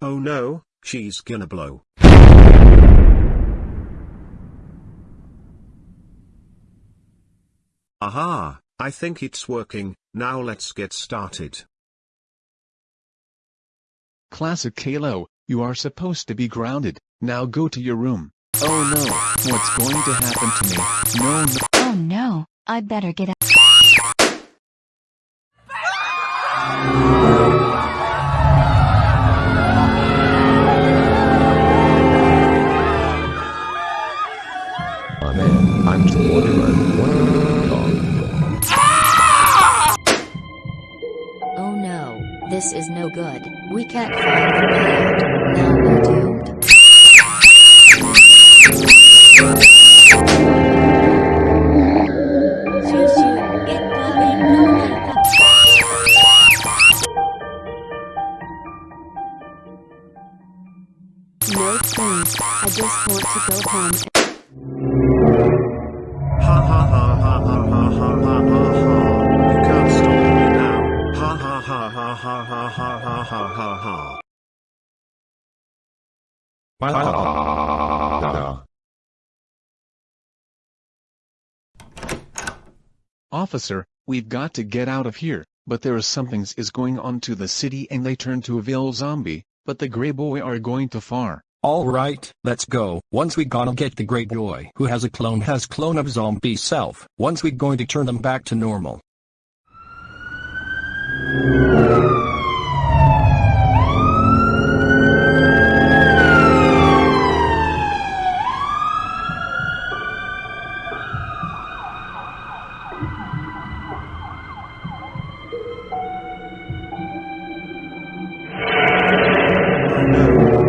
Oh no, she's gonna blow. Aha, I think it's working, now let's get started. Classic Caillou, you are supposed to be grounded, now go to your room. Oh no, what's going to happen to me? No no. Oh no, I better get out. This is no good. We can't find the way out. Now we're doomed. No thanks, I just want to go home. Officer, we've got to get out of here, but there is something's is going on to the city and they turn to a vil zombie, but the gray boy are going too far. Alright, let's go. Once we gonna get the Grey boy who has a clone has clone of zombie self. Once we going to turn them back to normal.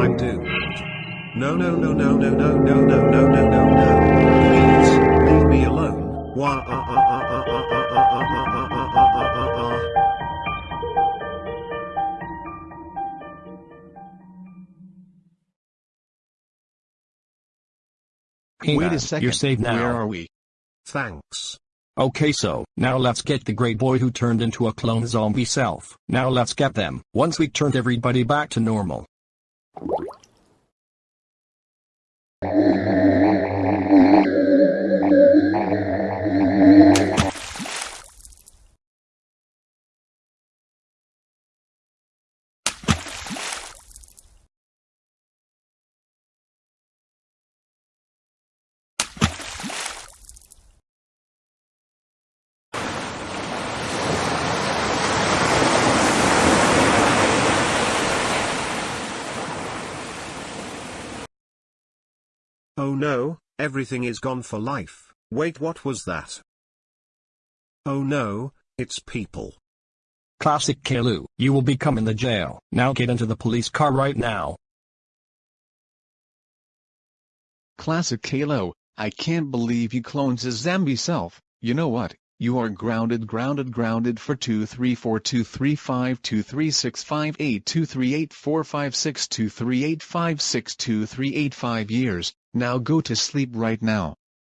I'm doomed. No no no no no no no no no no no no. Please, leave me alone. Wah ah ah ah ah ah ah ah ah ah ah ah ah ah ah. Wait a second, You're safe now. where are we? Thanks. Okay so, now let's get the great boy who turned into a clone zombie self. Now let's get them. Once we turned everybody back to normal. No, everything is gone for life. Wait what was that? Oh no, it's people. Classic Caillou, you will become in the jail. Now get into the police car right now. Classic Caillou, I can't believe you clones his zombie self. You know what? You are grounded grounded grounded for 234235236582384562385623855 years. Now go to sleep right now.